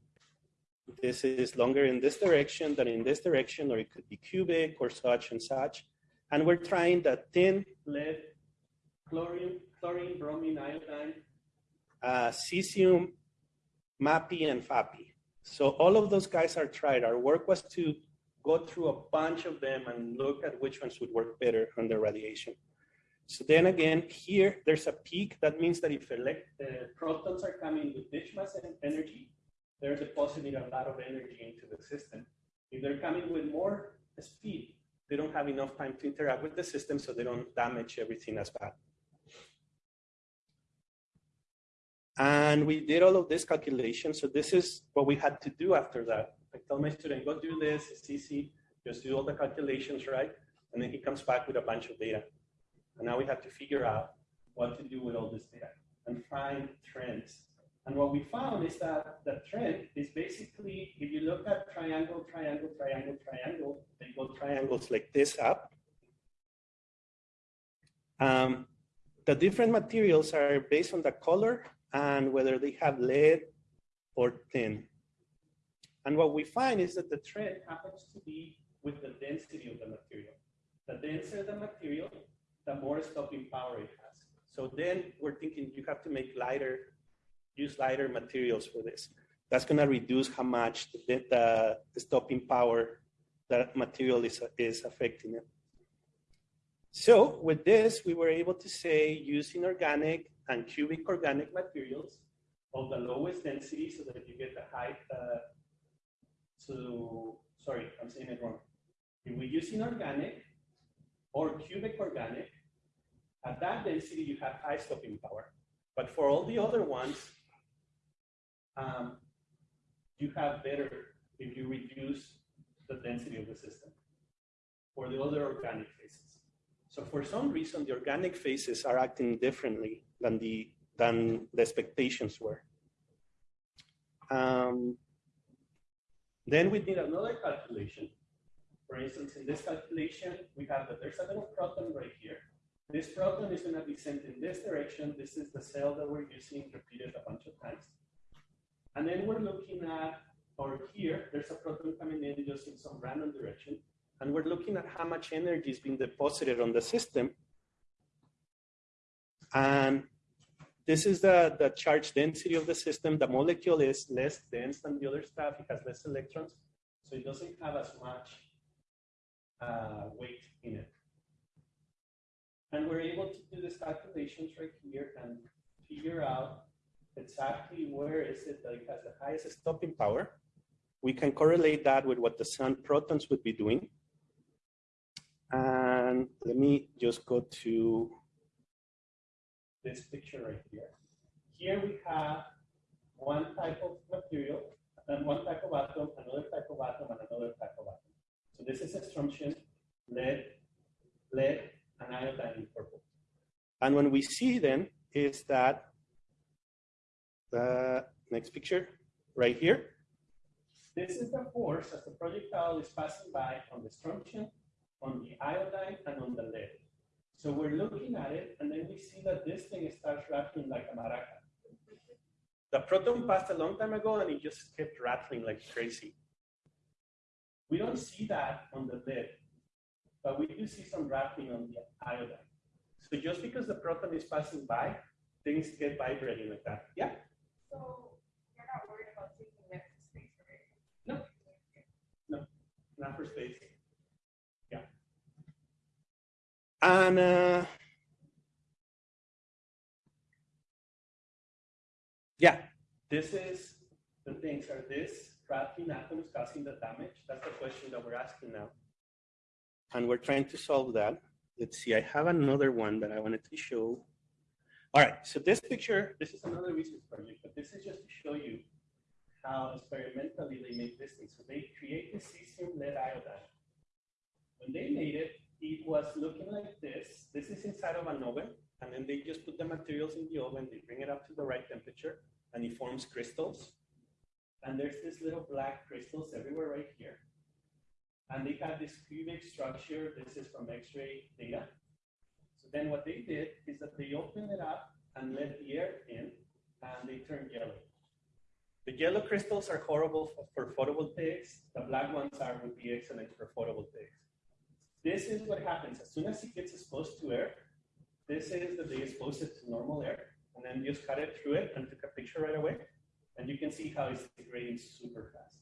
This is longer in this direction than in this direction, or it could be cubic or such and such. And we're trying the tin, lead, chlorine, chlorine, bromine, iodine, uh, cesium, MAPI, and FAPI. So all of those guys are tried. Our work was to go through a bunch of them and look at which ones would work better under radiation. So then again, here there's a peak. That means that if elect, uh, protons are coming with rich mass energy, they're depositing a lot of energy into the system. If they're coming with more speed, they don't have enough time to interact with the system, so they don't damage everything as bad. And we did all of this calculation. So this is what we had to do after that. I tell my student, go do this, it's easy, just do all the calculations, right? And then he comes back with a bunch of data. And now we have to figure out what to do with all this data and find trends. And what we found is that the trend is basically, if you look at triangle, triangle, triangle, triangle, they go triangles like this up. Um, the different materials are based on the color and whether they have lead or tin. And what we find is that the trend happens to be with the density of the material. The denser the material, the more stopping power it has. So then we're thinking you have to make lighter, use lighter materials for this. That's going to reduce how much the, the, the stopping power that material is, is affecting it. So with this, we were able to say using organic and cubic organic materials of the lowest density so that you get the high, uh, so, sorry, I'm saying it wrong. If we use inorganic or cubic organic, at that density you have high stopping power. But for all the other ones, um, you have better if you reduce the density of the system for the other organic phases. So for some reason, the organic phases are acting differently than the, than the expectations were. Um, then we did another calculation. For instance, in this calculation, we have that there's a little proton right here. This proton is going to be sent in this direction. This is the cell that we're using repeated a bunch of times. And then we're looking at, or here, there's a proton coming in just in some random direction. And we're looking at how much energy is being deposited on the system. And this is the, the charge density of the system. The molecule is less dense than the other stuff. It has less electrons. So it doesn't have as much uh, weight in it. And we're able to do these calculations right here and figure out exactly where is it that it has the highest stopping power. We can correlate that with what the sun protons would be doing. And let me just go to this picture right here. Here we have one type of material and one type of atom, another type of atom, and another type of atom. So this is a strontium, lead, lead, and iodine in purple. And when we see them is that the next picture right here. This is the force as the projectile is passing by on the strontium, on the iodine, and on the lead. So we're looking at it, and then we see that this thing starts rattling like a maraca. The proton passed a long time ago, and it just kept rattling like crazy. We don't see that on the lid, but we do see some rattling on the iodine. So just because the proton is passing by, things get vibrating like that. Yeah? So you're not worried about taking to space, right? No. Not for space. Yeah. And uh, yeah, this is the things. Are this trapping atoms causing the damage? That's the question that we're asking now. And we're trying to solve that. Let's see, I have another one that I wanted to show. All right, so this picture, this is another research project, but this is just to show you how experimentally they made this thing. So they create the cesium lead iodide. When they made it, it was looking like this. This is inside of an oven, and then they just put the materials in the oven, they bring it up to the right temperature, and it forms crystals. And there's this little black crystals everywhere right here. And they have this cubic structure. This is from X-ray data. So then what they did is that they opened it up and let the air in, and they turned yellow. The yellow crystals are horrible for, for photovoltaics. The black ones are would be excellent for photovoltaics. This is what happens as soon as it gets exposed to air. This is that they expose it to normal air, and then just cut it through it and took a picture right away. And you can see how it's degrading super fast.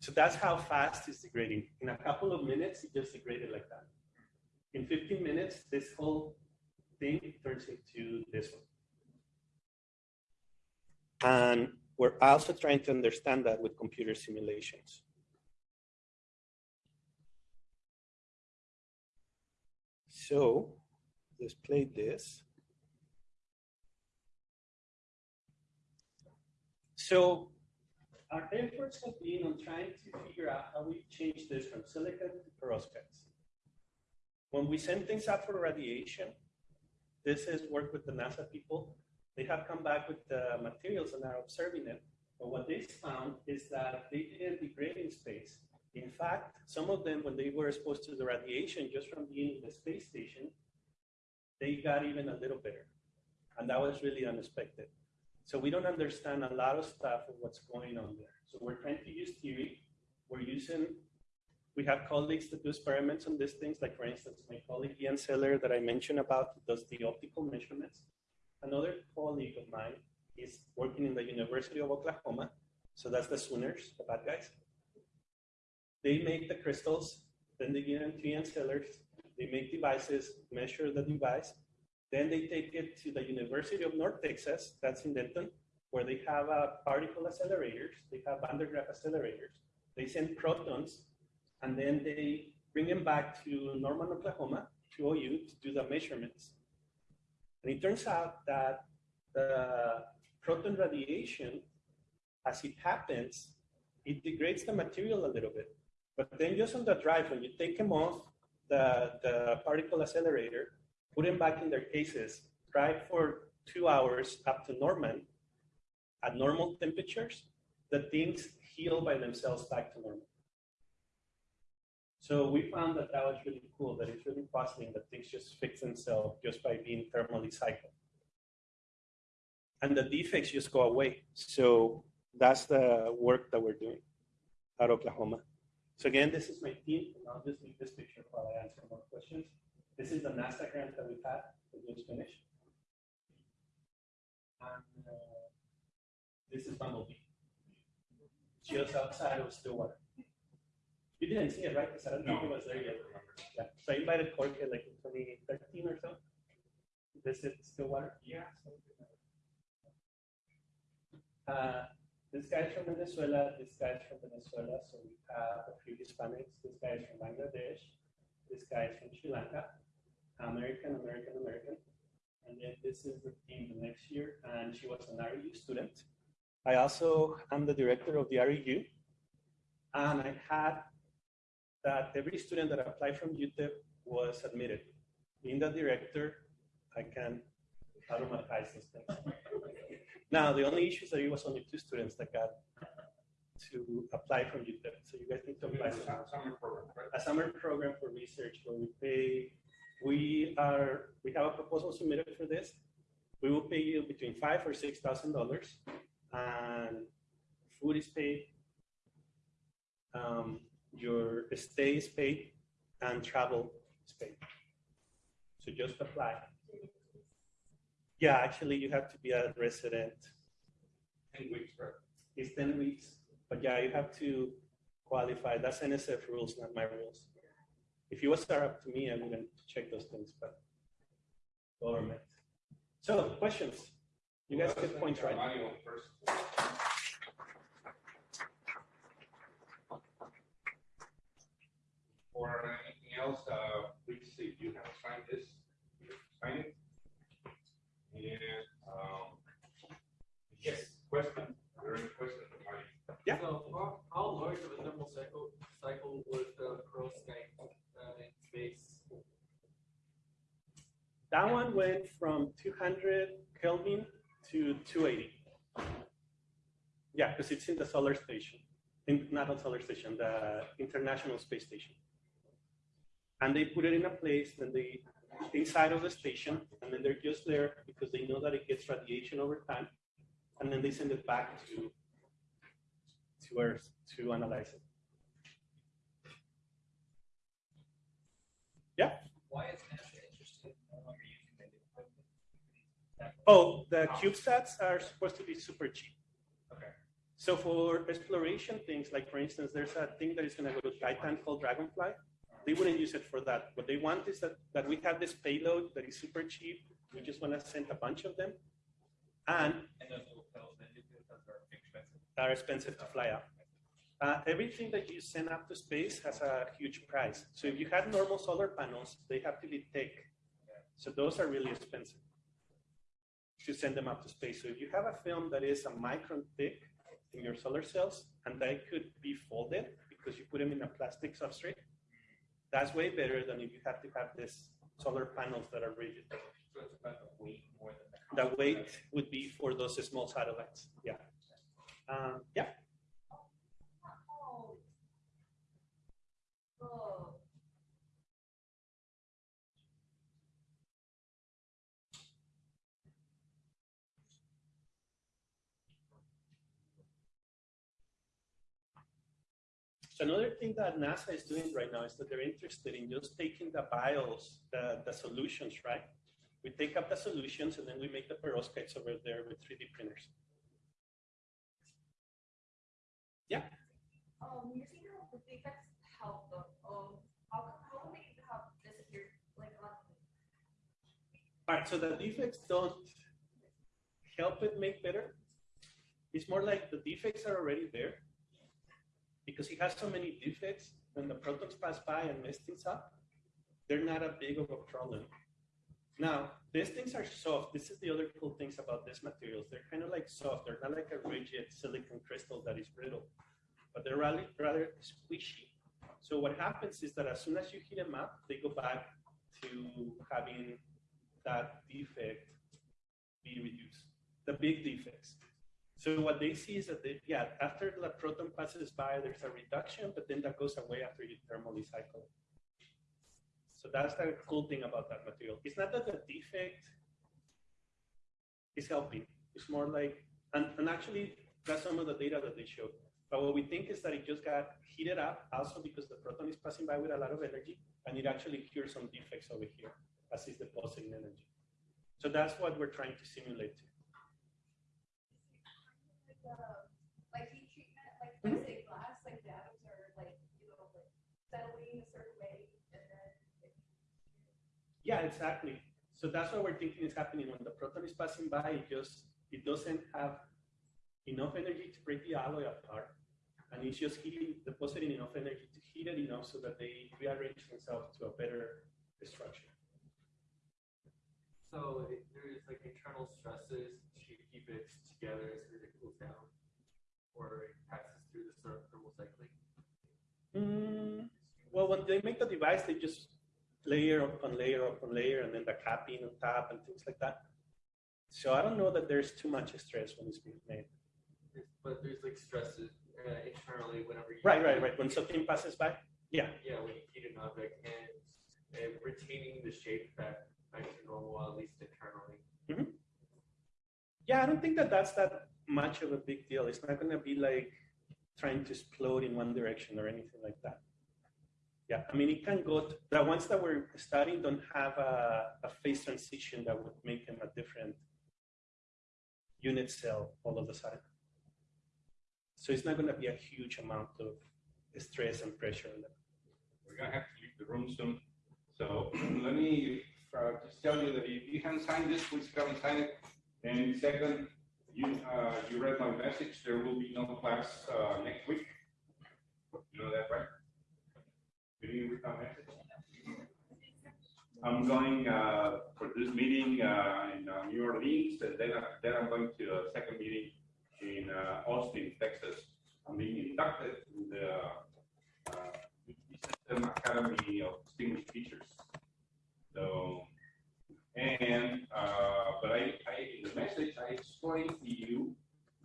So that's how fast it's degrading. In a couple of minutes, it just degraded like that. In 15 minutes, this whole thing turns into this one. And we're also trying to understand that with computer simulations. So let's play this. So our efforts have been on trying to figure out how we change this from silicon to perovskites. When we send things out for radiation, this is work with the NASA people. They have come back with the materials and are observing it. But what they found is that they didn't degrade in space. In fact, some of them, when they were exposed to the radiation just from being in the space station, they got even a little better. And that was really unexpected. So we don't understand a lot of stuff of what's going on there. So we're trying to use theory. We're using, we have colleagues that do experiments on these things. Like for instance, my colleague Ian Seller that I mentioned about does the optical measurements. Another colleague of mine is working in the University of Oklahoma. So that's the Sooners, the bad guys. They make the crystals, then they give them to Ian They make devices, measure the device, then they take it to the University of North Texas, that's in Denton, where they have uh, particle accelerators, they have Van de Graaff accelerators. They send protons, and then they bring them back to Norman, Oklahoma, to OU, to do the measurements. And it turns out that the proton radiation, as it happens, it degrades the material a little bit. But then just on the drive, when you take them off the, the particle accelerator, put them back in their cases, drive for two hours up to Norman at normal temperatures, the things heal by themselves back to normal. So we found that that was really cool, that it's really and that things just fix themselves just by being thermally cycled. And the defects just go away. So that's the work that we're doing at Oklahoma. So again, this is my team, and I'll just leave this picture while I answer more questions. This is the NASA grant that we've had, that just finished. And uh, this is Bumblebee. Just outside of Stillwater. You didn't see it, right? Because I don't think it was there yet. Yeah. So I invited Jorge like in 2013 or so. This is Stillwater. Yeah. Uh, this guy's from Venezuela, this guy's from Venezuela, so we have a few Hispanics. This guy is from Bangladesh, this guy is from Sri Lanka, American, American, American. And then this is the team the next year, and she was an REU student. I also am the director of the REU, and I had that every student that applied from UTEP was admitted. Being the director, I can automatize those things. Now, the only issue is that it was only two students that got to apply from UTEP. So you guys need to apply for Summer program, right? a summer program for research where we pay, we are, we have a proposal submitted for this. We will pay you between five or six thousand dollars and food is paid. Um, your stay is paid and travel is paid. So just apply. Yeah, actually you have to be a resident. Ten weeks, right? It's ten weeks, but yeah, you have to qualify. That's NSF rules, not my rules. If it was up to me, I wouldn't check those things, but government. So questions? You guys Well, get points, right? Mario. Or anything else, uh, please, if you have signed this, sign it. And, um, yes, question, are there any questions, Mario? Yeah. So how, how large of a thermal cycle, cycle was the perovskite, uh, in space? That one went from 200 Kelvin to 280. Yeah, because it's in the solar station, in, not a solar station, the International Space Station. And they put it in a place, then they, inside of the station, and then they're just there because they know that it gets radiation over time. And then they send it back to, to Earth to analyze it. Yeah. Why is NASA interested no longer using the? Oh, the CubeSats are supposed to be super cheap. Okay. So for exploration things, like for instance, there's a thing that is going to go to Titan called Dragonfly. They wouldn't use it for that. What they want is that, that we have this payload that is super cheap. We just want to send a bunch of them and And are expensive. to fly up. Uh, everything that you send up to space has a huge price. So if you had normal solar panels, they have to be thick. So those are really expensive to send them up to space. So if you have a film that is a micron thick in your solar cells and they could be folded because you put them in a plastic substrate, that's way better than if you have to have this solar panels that are rigid. It's about the weight more than the. The weight would be for those small satellites. Yeah. Um, yeah. So another thing that NASA is doing right now is that they're interested in just taking the bios, the, the solutions, right? We take up the solutions and then we make the perovskites over there with 3D printers. Um, you're saying how the defects help them, um, how, how do they have disappeared, like, All right, so the defects don't help it make better. It's more like the defects are already there. Because it has so many defects, when the protons pass by and mess things up, they're not a big of a problem. Now, these things are soft. This is the other cool things about these materials. They're kind of like soft. They're not like a rigid silicon crystal that is brittle, but they're rather, rather squishy. So what happens is that as soon as you heat them up, they go back to having that defect be reduced, the big defects. So what they see is that they, yeah, after the proton passes by, there's a reduction, but then that goes away after you thermally cycle. So that's the cool thing about that material. It's not that the defect is helping. It's more like, and, and actually, that's some of the data that they showed. But what we think is that it just got heated up also because the proton is passing by with a lot of energy and it actually cures some defects over here as it's depositing energy. So that's what we're trying to simulate. Like, uh, heat treatment, like the atoms are like, you know, like settling a certain way and then. it- Yeah, exactly. So that's what we're thinking is happening when the proton is passing by. It just it doesn't have enough energy to break the alloy apart, and it's just heating, depositing enough energy to heat it enough so that they rearrange themselves to a better structure. So it- there's like internal stresses to keep it together as it cools down, or it passes through the ther- thermal cycling. Mm, well, when they make the device, they just layer upon layer upon layer, and then the capping on top and things like that. So I don't know that there's too much stress when it's being made. But there's like stresses uh, internally whenever you. Right, right, right. When something passes by, Yeah, Yeah, when you heat an object and, and retaining the shape back, back to normal, at least internally. Yeah, I don't think that that's that much of a big deal. It's not going to be like trying to explode in one direction or anything like that. Yeah, I mean, it can go, to, the ones that we're studying don't have a, a phase transition that would make them a different unit cell all of a sudden. So it's not going to be a huge amount of stress and pressure. We're gonna have to leave the room soon. So let me uh, just tell you that if you haven't signed this, please come and sign it. And second, you, uh, you read my message, there will be no class, uh, next week. You know that, right? Did you read my message? I'm going, uh, for this meeting, uh, in uh, New Orleans, and then, I- then I'm going to a second meeting in, uh, Austin, Texas. I'm being inducted in the, uh, System Academy of Distinguished Teachers. So, and, uh, but I, I, in the message, I explained to you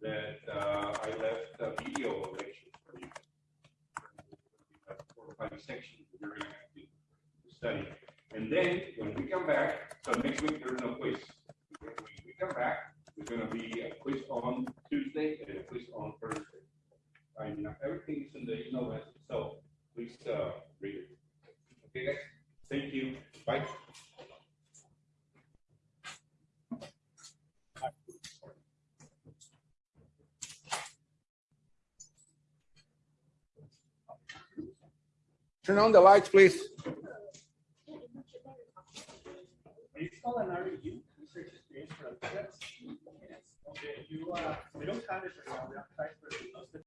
that, uh, I left a video lecture or five sections that you're gonna to study. And then, when we come back, so next week, there's no quiz. When we come back, there's gonna be a quiz on Tuesday and a quiz on Thursday. I mean, everything is in the email message, so please, uh, read it. Okay, guys? Thank you. Bye. Turn on the lights, please.